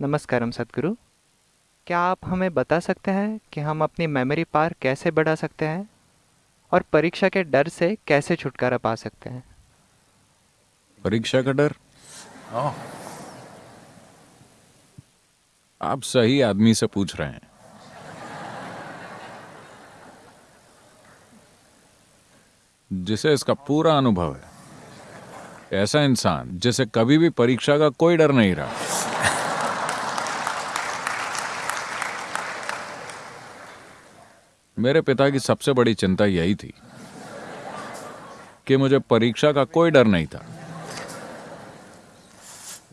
नमस्कारम सतगुरु। क्या आप हमें बता सकते हैं कि हम अपनी मेमोरी पार कैसे बढ़ा सकते हैं? और परीक्षा के डर से कैसे छुटकारा पा सकते हैं? परीक्षा का डर? Oh, आप सही आदमी से पूछ रहे हैं। जिसे इसका पूरा अनुभव है। ऐसा इंसान जिसे कभी भी परीक्षा का कोई डर नहीं रहा। मेरे पिता की सबसे बड़ी चिंता यही थी कि मुझे परीक्षा का कोई डर नहीं था।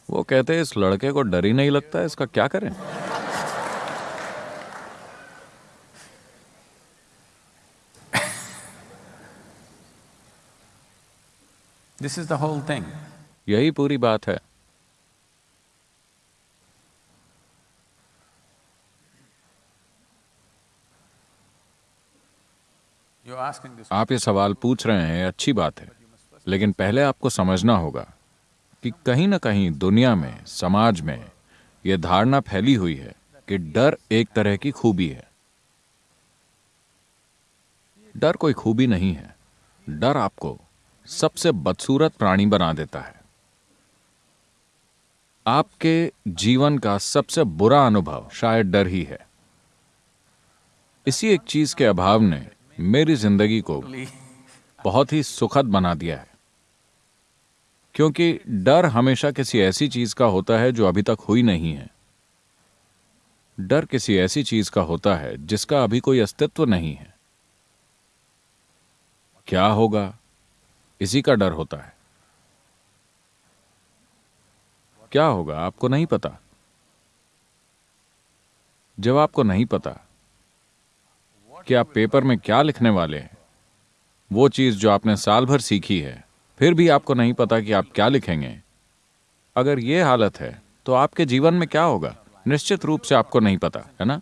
वो कहते इस लड़के को डर ही नहीं लगता इसका क्या करें? This is the whole thing यही पूरी बात है। आप ये सवाल पूछ रहे हैं अच्छी बात है। लेकिन पहले आपको समझना होगा कि कहीं ना कहीं दुनिया में, समाज में यह धारणा फैली हुई है कि डर एक तरह की खूबी है। डर कोई खूबी नहीं है। डर आपको सबसे बदसूरत प्राणी बना देता है। आपके जीवन का सबसे बुरा अनुभव शायद डर ही है। इसी एक चीज़ के अभाव ने मेरी ज़िंदगी को बहुत ही सुखद बना दिया है। क्योंकि डर हमेशा किसी ऐसी चीज़ का होता है जो अभी तक हुई नहीं है। डर किसी ऐसी चीज़ का होता है जिसका अभी कोई अस्तित्व नहीं है। क्या होगा? इसी का डर होता है। क्या होगा? आपको नहीं पता। जब आपको नहीं पता। कि आप पेपर में क्या लिखने वाले हैं? वो चीज़ जो आपने साल भर सीखी है फिर भी आपको नहीं पता कि आप क्या लिखेंगे। अगर ये हालत है तो आपके जीवन में क्या होगा? निश्चित रूप से आपको नहीं पता है ना.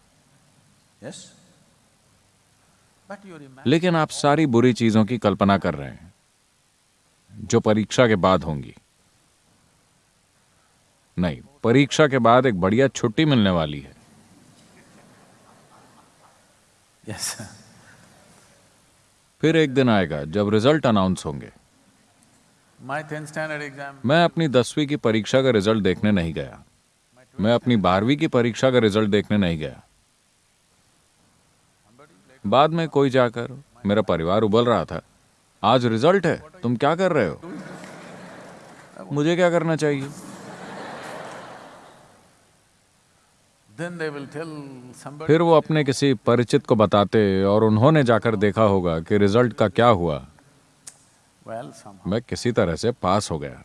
लेकिन आप सारी बुरी चीज़ों की कल्पना कर रहे हैं जो परीक्षा के बाद होंगी। नहीं परीक्षा के बाद एक बढ़िया छुट्टी मिलने वाली है। Yes. फिर एक दिन आएगा जब रिज़ल्ट अनाउंस होंगे। My 10th standard exam, मैं अपनी दसवीं की परीक्षा का रिज़ल्ट देखने नहीं गया। मैं अपनी बारहवीं की परीक्षा का रिज़ल्ट देखने नहीं गया। बाद में कोई जाकर मेरा परिवार उबल रहा था। आज रिज़ल्ट है तुम क्या कर रहे हो? मुझे क्या करना चाहिए? फिर वो अपने किसी परिचित को बताते और उन्होंने जाकर देखा होगा कि रिज़ल्ट का क्या हुआ। मैं किसी तरह से पास हो गया.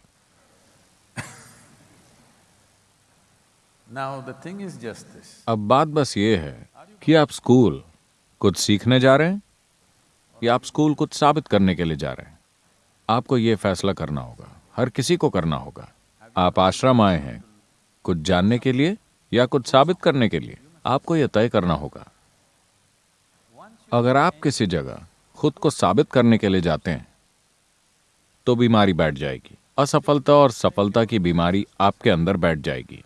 अब बात बस ये है कि आप स्कूल कुछ सीखने जा रहे हैं या आप स्कूल कुछ साबित करने के लिए जा रहे हैं। आपको ये फैसला करना होगा। हर किसी को करना होगा। आप आश्रम आए हैं कुछ जानने के लिए या कुछ साबित करने के लिए आपको यह तय करना होगा। अगर आप किसी जगह खुद को साबित करने के लिए जाते हैं तो बीमारी बैठ जाएगी। असफलता और सफलता की बीमारी आपके अंदर बैठ जाएगी।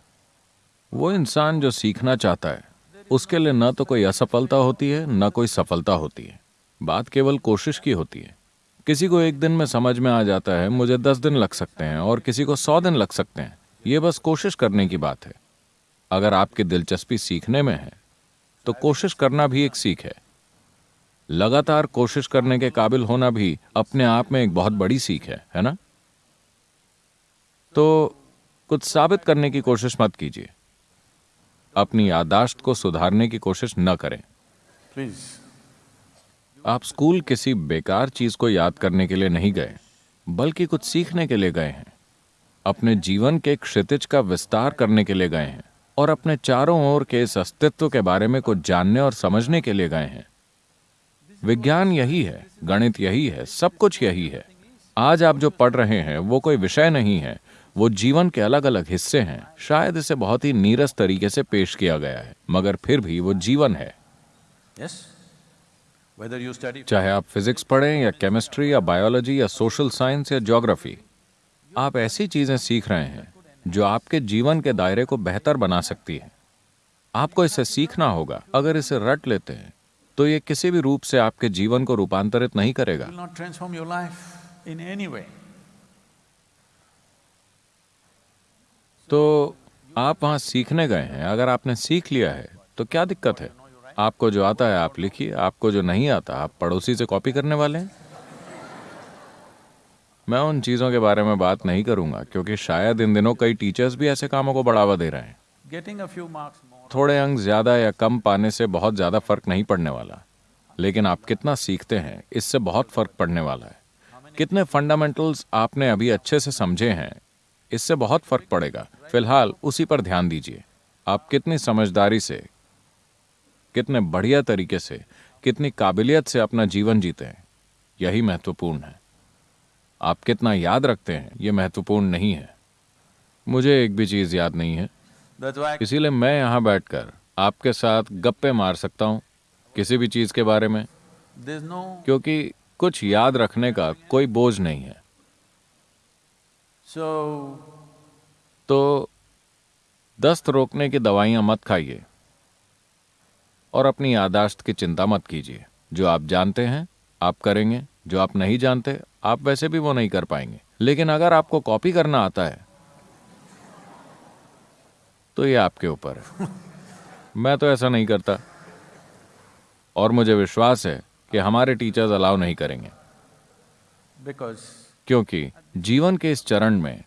वो इंसान जो सीखना चाहता है, उसके लिए न तो कोई असफलता होती है, न कोई सफलता होती है। बात केवल कोशिश की होती है। किसी को एक दिन में समझ में आ जाता है, मुझे दस दिन लग सकते हैं और किसी को सौ दिन लग सकते हैं। ये बस कोशिश करने की बात है। अगर आपकी दिलचस्पी सीखने में है तो कोशिश करना भी एक सीख है। लगातार कोशिश करने के काबिल होना भी अपने आप में एक बहुत बड़ी सीख है है ना? तो कुछ साबित करने की कोशिश मत कीजिए। अपनी यादाश्त को सुधारने की कोशिश न करें। प्लीज़ आप स्कूल किसी बेकार चीज़ को याद करने के लिए नहीं गए बल्कि कुछ सीखने के लिए गए हैं। अपने जीवन के क्षितिज का विस्तार करने के लिए गए हैं। और अपने चारों ओर के इस अस्तित्व के बारे में कुछ जानने और समझने के लिए गए हैं। विज्ञान यही है गणित यही है सब कुछ यही है। आज आप जो पढ़ रहे हैं वो कोई विषय नहीं है वो जीवन के अलग अलग हिस्से हैं। शायद इसे बहुत ही नीरस तरीके से पेश किया गया है मगर फिर भी वो जीवन है। Yes? चाहे आप फिजिक्स पढ़ें या केमिस्ट्री या बायोलॉजी या सोशल साइंस या ज्योग्राफी आप ऐसी चीज़ें सीख रहे हैं जो आपके जीवन के दायरे को बेहतर बना सकती है। आपको इसे सीखना होगा। अगर इसे रट लेते हैं तो ये किसी भी रूप से आपके जीवन को रूपांतरित नहीं करेगा. तो आप वहाँ सीखने गए हैं। अगर आपने सीख लिया है तो क्या दिक्कत है? आपको जो आता है आप लिखिए। आपको जो नहीं आता आप पड़ोसी से कॉपी करने वाले हैं? मैं उन चीज़ों के बारे में बात नहीं करूँगा क्योंकि शायद इन दिनों कई टीचर्स भी ऐसे कामों को बढ़ावा दे रहे हैं। More, थोड़े अंक ज़्यादा या कम पाने से बहुत ज़्यादा फ़र्क नहीं पड़ने वाला। लेकिन आप कितना सीखते हैं इससे बहुत फ़र्क पड़ने वाला है। कितने फंडामेंटल्स आपने अभी अच्छे से समझे हैं इससे बहुत फ़र्क पड़ेगा। फ़िलहाल उसी पर ध्यान दीजिए। आप कितनी समझदारी से कितने बढ़िया तरीके से कितनी काबिलियत से अपना जीवन जीते हैं यही महत्वपूर्ण है। आप कितना याद रखते हैं ये महत्वपूर्ण नहीं है। मुझे एक भी चीज़ याद नहीं है। इसीलिए मैं यहाँ बैठकर आपके साथ गप्पे मार सकता हूँ किसी भी चीज़ के बारे में। क्योंकि कुछ याद रखने का कोई बोझ नहीं है। तो दस्त रोकने की दवाइयाँ मत खाइए और अपनी यादाश्त की चिंता मत कीजिए। जो आप जानते हैं आप करेंगे। जो आप नहीं जानते आप वैसे भी वो नहीं कर पाएँगे। लेकिन अगर आपको कॉपी करना आता है तो ये आपके ऊपर है। मैं तो ऐसा नहीं करता। और मुझे विश्वास है कि हमारे टीचर्स अलाउ नहीं करेंगे। Because क्योंकि जीवन के इस चरण में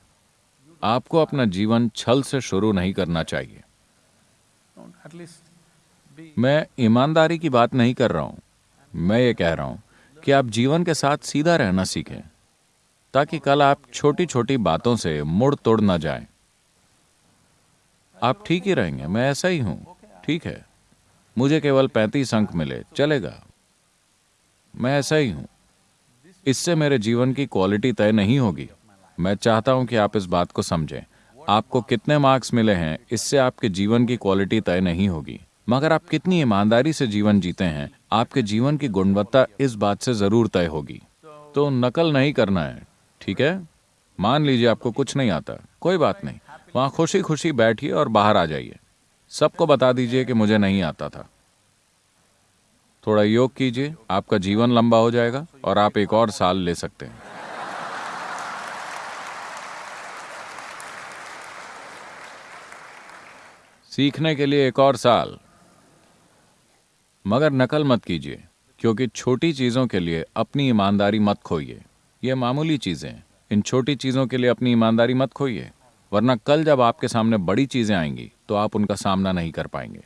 आपको अपना जीवन छल से शुरू नहीं करना चाहिए… मैं ईमानदारी की बात नहीं कर रहा हूँ। मैं ये कह रहा हूँ कि आप जीवन के साथ सीधा रहना सीखें, ताकि कल आप छोटी छोटी बातों से मुड़ तोड़ ना जाएँ। आप ठीक ही रहेंगे, मैं ऐसा ही हूँ, ठीक है। मुझे केवल पैंतीस अंक मिले, चलेगा। मैं ऐसा ही हूँ। इससे मेरे जीवन की क्वालिटी तय नहीं होगी। मैं चाहता हूँ कि आप इस बात को समझें। आपको कितने मार्क्स मिले हैं, इससे आपके जीवन की क्वालिटी तय नहीं होगी। मगर आप कितनी ईमानदारी से जीवन जीते हैं आपके जीवन की गुणवत्ता इस बात से ज़रूर तय होगी। तो नकल नहीं करना है, ठीक है? मान लीजिए आपको कुछ नहीं आता, कोई बात नहीं। वहाँ खुशी खुशी बैठिए और बाहर आ जाइए। सबको बता दीजिए कि मुझे नहीं आता था। थोड़ा योग कीजिए, आपका जीवन लंबा हो जाएगा और आप एक और साल ले सकते हैं। सीखने के लिए एक और साल। मगर नकल मत कीजिए, क्योंकि छोटी चीज़ों के लिए अपनी ईमानदारी मत खोइए। ये मामूली चीज़ें इन छोटी चीज़ों के लिए अपनी ईमानदारी मत खोइए, वरना कल जब आपके सामने बड़ी चीज़ें आएँगी तो आप उनका सामना नहीं कर पाएँगे।